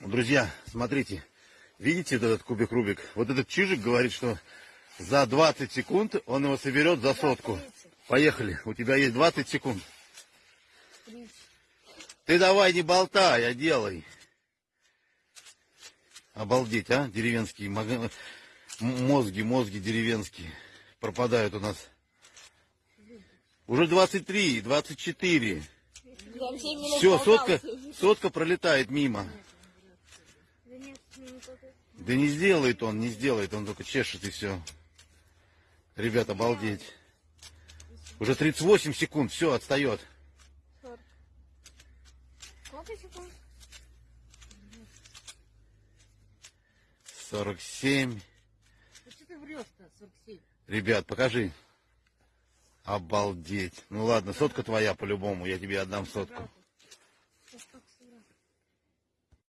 Друзья, смотрите, видите вот этот кубик Рубик? Вот этот чижик говорит, что за 20 секунд он его соберет за сотку. Поехали, у тебя есть 20 секунд. Ты давай не болтай, а делай. Обалдеть, а? Деревенские мозги, мозги деревенские пропадают у нас. Уже 23, 24. Все, сотка, сотка пролетает мимо. Да не сделает он, не сделает, он только чешет и все. Ребята, обалдеть. Уже 38 секунд, все, отстает. Сколько секунд? 47. Ну что ты врешь-то, 47? Ребят, покажи. Обалдеть. Ну ладно, сотка твоя по-любому, я тебе отдам сотку.